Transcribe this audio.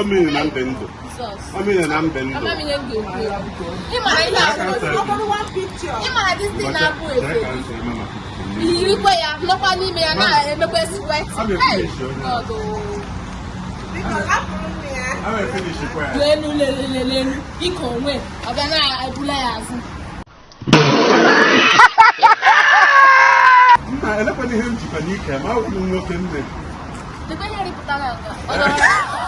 ọmịnye na mbe ndụ ọmịnye na mbe ndụ ịmara dis na-abụ efe yirikwe ya nọkwa n'ime ya na-emekwa sikweti lelu lelu lelu ike onwe ọ na-ebula ya azụ nna elekwana ihe njikwa n'ike ma ọ bụ nwoke nne